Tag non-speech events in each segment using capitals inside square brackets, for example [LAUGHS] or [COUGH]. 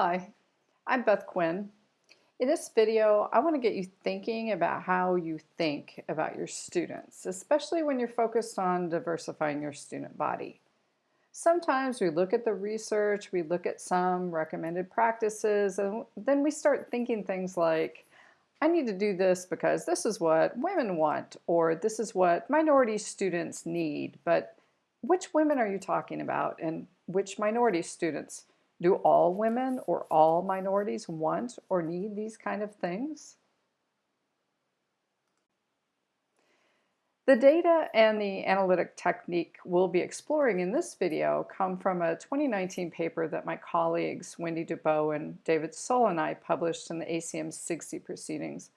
Hi, I'm Beth Quinn. In this video, I want to get you thinking about how you think about your students, especially when you're focused on diversifying your student body. Sometimes we look at the research, we look at some recommended practices, and then we start thinking things like, I need to do this because this is what women want, or this is what minority students need. But which women are you talking about, and which minority students? Do all women or all minorities want or need these kind of things? The data and the analytic technique we'll be exploring in this video come from a 2019 paper that my colleagues Wendy DuBow and David Soll and I published in the ACM SIGCSE proceedings.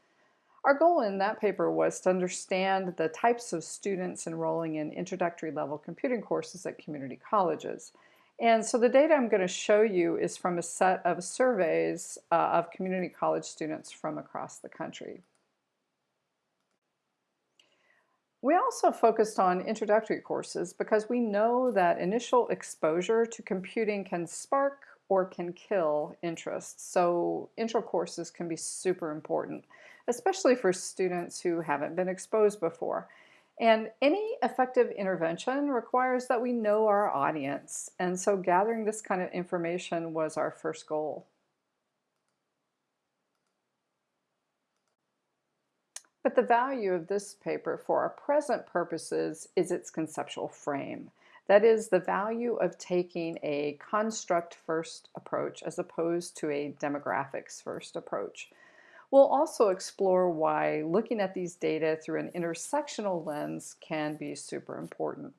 Our goal in that paper was to understand the types of students enrolling in introductory level computing courses at community colleges and so the data I'm going to show you is from a set of surveys uh, of community college students from across the country. We also focused on introductory courses because we know that initial exposure to computing can spark or can kill interest. So intro courses can be super important, especially for students who haven't been exposed before. And any effective intervention requires that we know our audience. And so gathering this kind of information was our first goal. But the value of this paper for our present purposes is its conceptual frame. That is the value of taking a construct first approach as opposed to a demographics first approach. We'll also explore why looking at these data through an intersectional lens can be super important.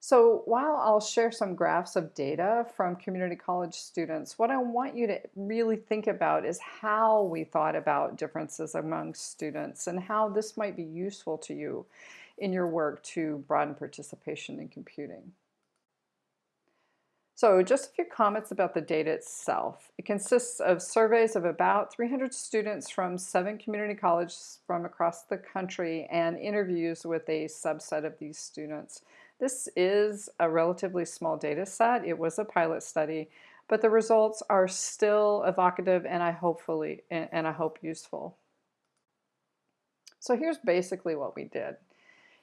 So while I'll share some graphs of data from community college students, what I want you to really think about is how we thought about differences among students and how this might be useful to you in your work to broaden participation in computing. So just a few comments about the data itself. It consists of surveys of about 300 students from seven community colleges from across the country and interviews with a subset of these students. This is a relatively small data set. It was a pilot study, but the results are still evocative and I hopefully and I hope useful. So here's basically what we did.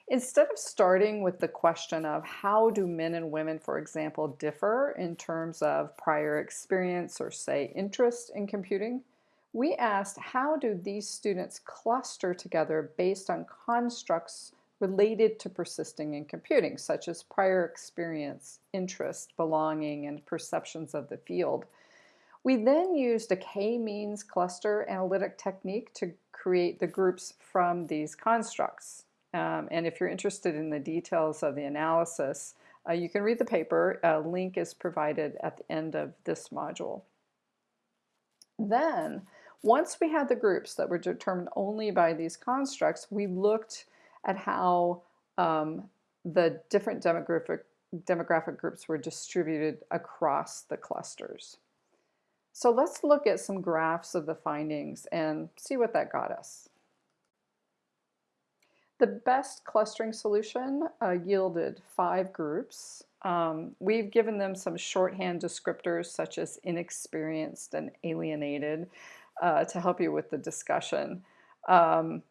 Instead of starting with the question of how do men and women, for example, differ in terms of prior experience or say interest in computing, we asked how do these students cluster together based on constructs related to persisting in computing, such as prior experience, interest, belonging, and perceptions of the field. We then used a k-means cluster analytic technique to create the groups from these constructs. Um, and if you're interested in the details of the analysis, uh, you can read the paper. A link is provided at the end of this module. Then, once we had the groups that were determined only by these constructs, we looked at how um, the different demographic, demographic groups were distributed across the clusters. So let's look at some graphs of the findings and see what that got us. The best clustering solution uh, yielded five groups. Um, we've given them some shorthand descriptors such as inexperienced and alienated uh, to help you with the discussion. Um,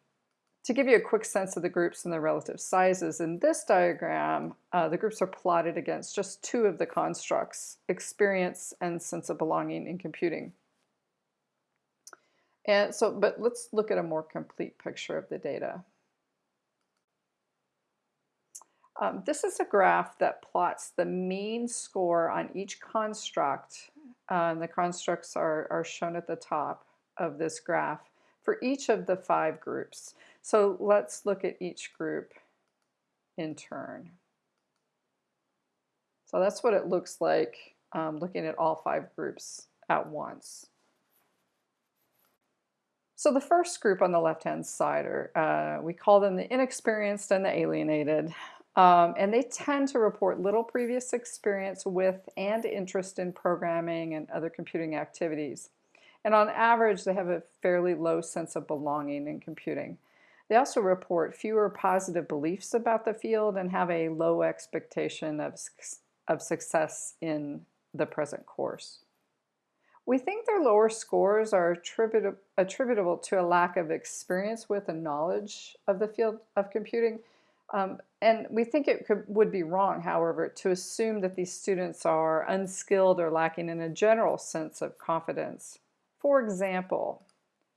to give you a quick sense of the groups and their relative sizes, in this diagram, uh, the groups are plotted against just two of the constructs, experience and sense of belonging in computing. And so, but let's look at a more complete picture of the data. Um, this is a graph that plots the mean score on each construct. Uh, the constructs are, are shown at the top of this graph for each of the five groups. So let's look at each group in turn. So that's what it looks like um, looking at all five groups at once. So the first group on the left-hand side, are, uh, we call them the inexperienced and the alienated. Um, and they tend to report little previous experience with and interest in programming and other computing activities. And on average, they have a fairly low sense of belonging in computing. They also report fewer positive beliefs about the field and have a low expectation of, of success in the present course. We think their lower scores are attributa- attributable to a lack of experience with and knowledge of the field of computing. Um, and we think it could, would be wrong, however, to assume that these students are unskilled or lacking in a general sense of confidence. For example,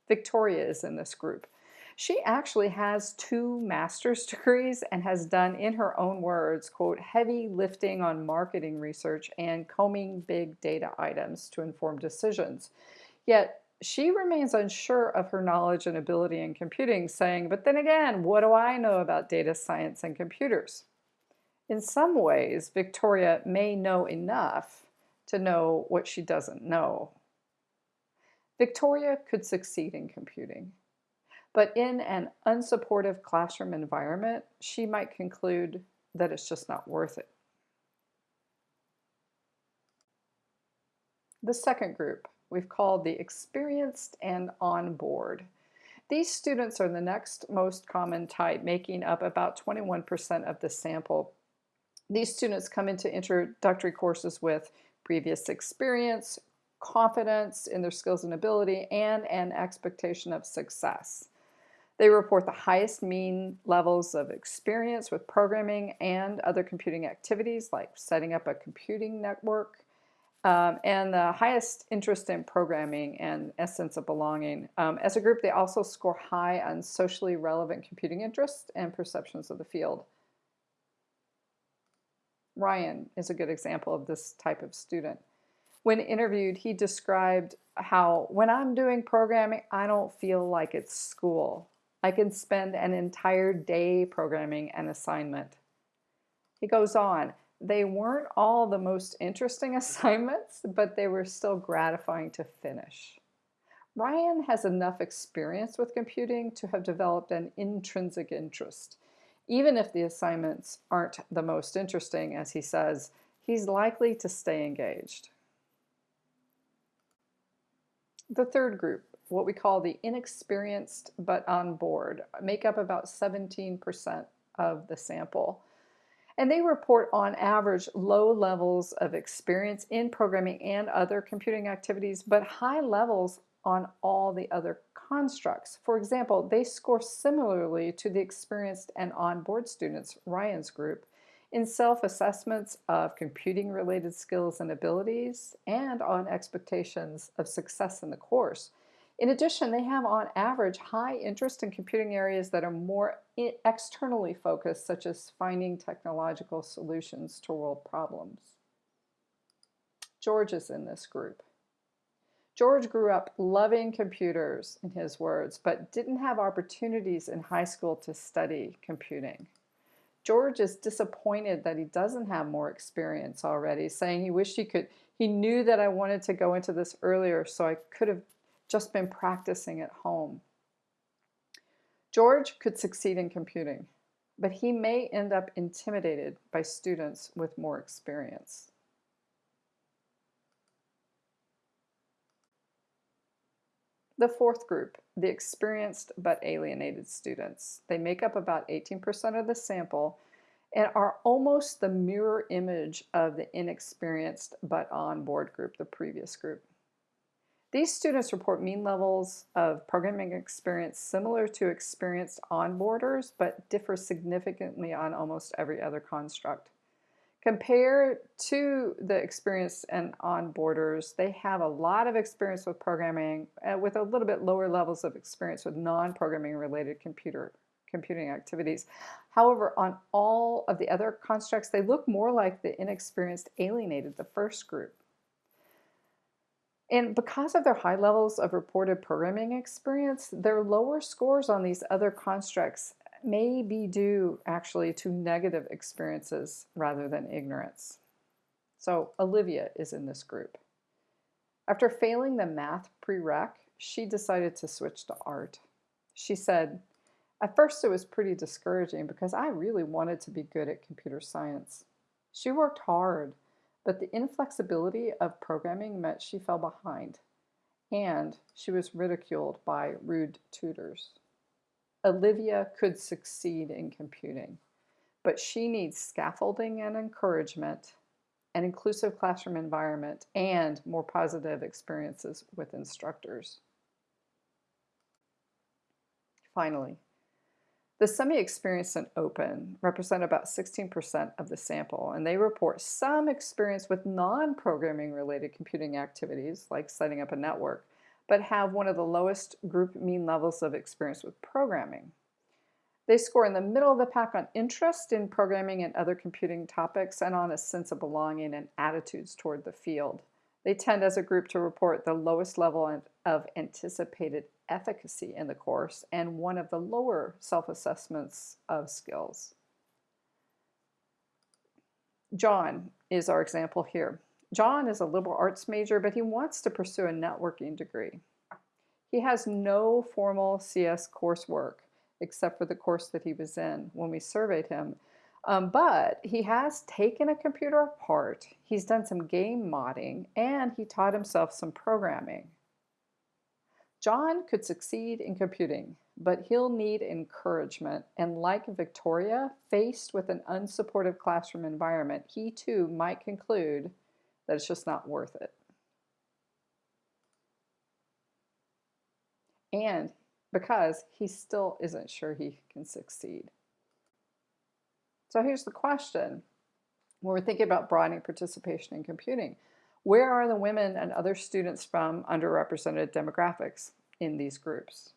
Victoria is in this group. She actually has two master's [LAUGHS] degrees and has done, in her own words, quote, heavy lifting on marketing research and combing big data items to inform decisions. Yet she remains unsure of her knowledge and ability in computing, saying, but then again, what do I know about data science and computers? In some ways, Victoria may know enough to know what she doesn't know. Victoria could succeed in computing. But in an unsupportive classroom environment, she might conclude that it's just not worth it. The second group we've called the experienced and on board. These students are the next most common type, making up about 21% of the sample. These students come into introductory courses with previous experience, confidence in their skills and ability, and an expectation of success. They report the highest mean levels of experience with programming and other computing activities like setting up a computing network, um, and the highest interest in programming and a sense of belonging. Um, as a group, they also score high on socially relevant computing interests and perceptions of the field. Ryan is a good example of this type of student. When interviewed, he described how when I'm doing programming, I don't feel like it's school. I can spend an entire day programming an assignment. He goes on, they weren't all the most interesting [LAUGHS] assignments, but they were still gratifying to finish. Ryan has enough experience with computing to have developed an intrinsic interest. Even if the assignments aren't the most interesting, as he says, he's likely to stay engaged. The third group what we call the inexperienced but on board, make up about 17% of the sample. And they report on average low levels of experience in programming and other computing activities, but high levels on all the other constructs. For example, they score similarly to the experienced and on-board students, Ryan's group, in self-assessments of computing related skills and abilities and on expectations of success in the course. In addition, they have on average high interest in computing areas that are more externally focused, such as finding technological solutions to world problems. George is in this group. George grew up loving computers, in his words, but didn't have opportunities in high school to study computing. George is disappointed that he doesn't have more experience already, saying he wished he could, he knew that I wanted to go into this earlier so I could have just been practicing at home. George could succeed in computing, but he may end up intimidated by students with more experience. The fourth group, the experienced but alienated students. They make up about 18% of the sample and are almost the mirror image of the inexperienced but on board group, the previous group. These students report mean levels of programming experience similar to experienced onboarders, but differ significantly on almost every other construct. Compared to the experienced and onboarders, they have a lot of experience with programming uh, with a little bit lower levels of experience with non-programming related computer computing activities. However, on all of the other constructs, they look more like the inexperienced alienated, the first group. And because of their high levels of reported programming experience, their lower scores on these other constructs may be due actually to negative experiences rather than ignorance. So Olivia is in this group. After failing the math prereq, she decided to switch to art. She said, at first it was pretty discouraging because I really wanted to be good at computer science. She worked hard but the inflexibility of programming meant she fell behind, and she was ridiculed by rude tutors. Olivia could succeed in computing, but she needs scaffolding and encouragement an inclusive classroom environment, and more positive experiences with instructors. Finally, the semi-experienced and open represent about 16% of the sample, and they report some experience with non-programming related computing activities, like setting up a network, but have one of the lowest group mean levels of experience with programming. They score in the middle of the pack on interest in programming and other computing topics and on a sense of belonging and attitudes toward the field. They tend as a group to report the lowest level of anticipated efficacy in the course and one of the lower self-assessments of skills. John is our example here. John is a liberal arts major, but he wants to pursue a networking degree. He has no formal CS coursework except for the course that he was in when we surveyed him. Um, but he has taken a computer apart, he's done some game modding, and he taught himself some programming. John could succeed in computing, but he'll need encouragement. And like Victoria, faced with an unsupportive classroom environment, he too might conclude that it's just not worth it. And because he still isn't sure he can succeed. So here's the question. When we're thinking about broadening participation in computing, where are the women and other students from underrepresented demographics in these groups?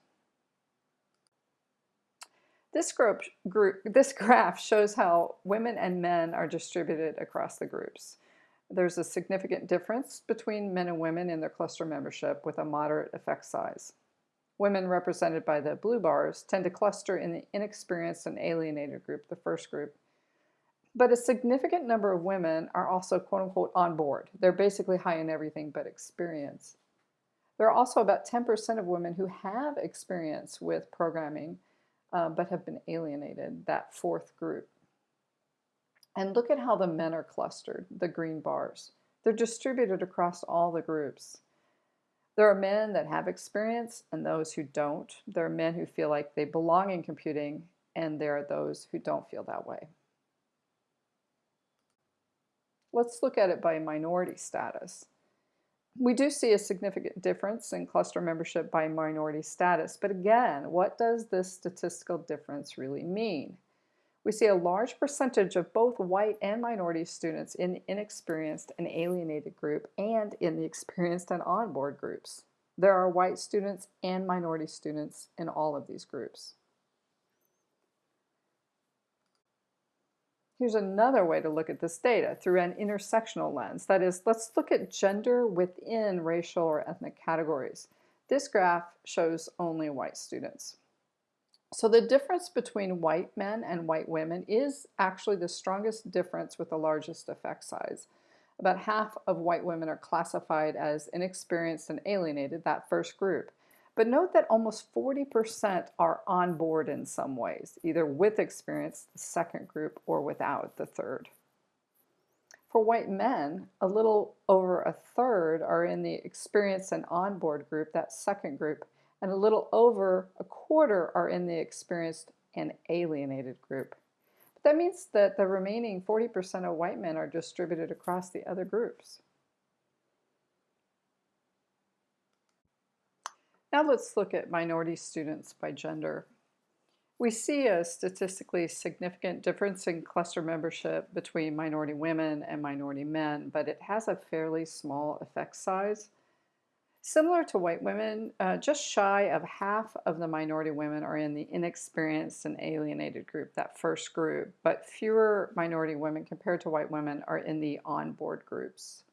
This, group, group, this [LAUGHS] graph shows how women and men are distributed across the groups. There's a significant difference between men and women in their cluster membership with a moderate effect size. Women represented by the blue bars tend to cluster in the inexperienced and alienated group, the first group. But a significant number of women are also quote unquote on board. They're basically high in everything but experience. There are also about 10% of women who have experience with programming uh, but have been alienated, that fourth group. And look at how the men are clustered, the green bars. They're distributed across all the groups. There are men that have experience and those who don't. There are men who feel like they belong in computing and there are those who don't feel that way. Let's look at it by minority status. We do see a significant difference in cluster membership by minority status, but again, what does this statistical difference really mean? We see a large percentage of both white and minority students in the inexperienced and alienated group and in the experienced and on-board groups. There are white students and minority students in all of these groups. Here's another way to look at this data through an intersectional lens. That is, let's look at gender within racial or ethnic categories. This graph shows only white students. So the difference between white men and white women is actually the strongest difference with the largest effect size. About half of white women are classified as inexperienced and alienated, that first group. But note that almost 40% are on board in some ways, either with experience, the second group, or without, the third. For white men, a little over a third are in the experienced and on board group, that second group, and a little over a quarter are in the experienced and alienated group. But that means that the remaining 40% of white men are distributed across the other groups. Now let's look at minority students by gender. We see a statistically significant difference in cluster membership between minority women and minority men, but it has a fairly small effect size. Similar to white women, uh, just shy of half of the minority women are in the inexperienced and alienated group, that first group, but fewer minority women compared to white women are in the on-board groups.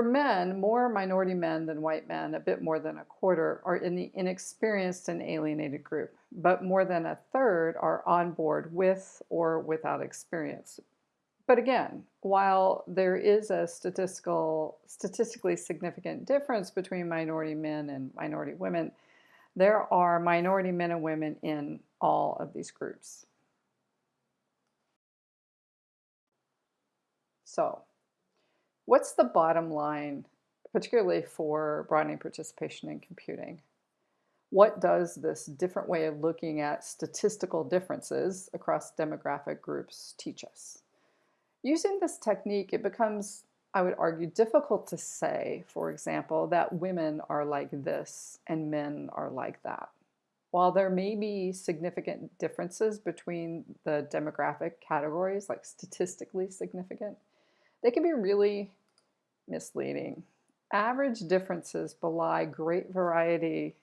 For men, more minority men than white men, a bit more than a quarter, are in the inexperienced and alienated group, but more than a third are on board with or without experience, but again, while there is a statistical, statistically significant difference between minority men and minority women, there are minority men and women in all of these groups. So, what's the bottom line, particularly for broadening participation in computing? What does this different way of looking at statistical differences across demographic groups teach us? Using this technique, it becomes, I would argue, difficult to say, for example, that women are like this and men are like that. While there may be significant differences between the demographic categories, like statistically significant, they can be really misleading. Average differences belie great variety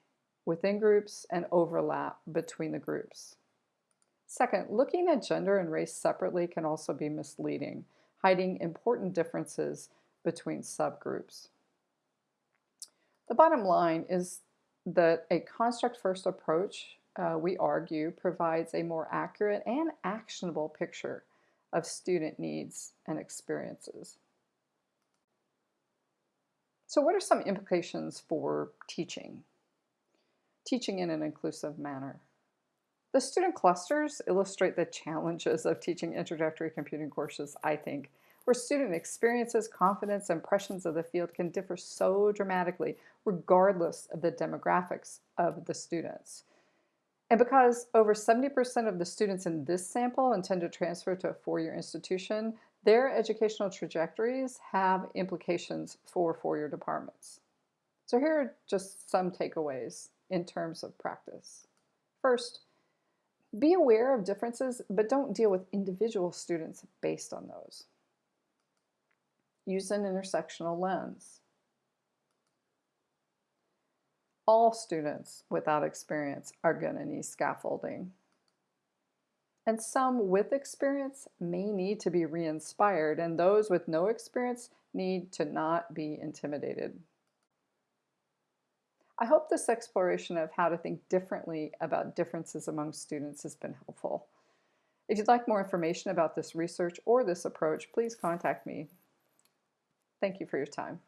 within groups and overlap between the groups. Second, looking at gender and race separately can also be misleading, hiding important differences between subgroups. The bottom line is that a construct-first approach, uh, we argue, provides a more accurate and actionable picture of student needs and experiences. So what are some implications for teaching? Teaching in an inclusive manner. The student clusters illustrate the challenges of teaching introductory computing courses, I think, where student experiences, confidence, impressions of the field can differ so dramatically regardless of the demographics of the students. And because over 70% of the students in this sample intend to transfer to a four-year institution, their educational trajectories have implications for four-year departments. So here are just some takeaways in terms of practice. First, be aware of differences, but don't deal with individual students based on those. Use an intersectional lens. All students without experience are going to need scaffolding. And some with experience may need to be re-inspired, and those with no experience need to not be intimidated. I hope this exploration of how to think differently about differences among students has been helpful. If you'd like more information about this research or this approach, please contact me. Thank you for your time.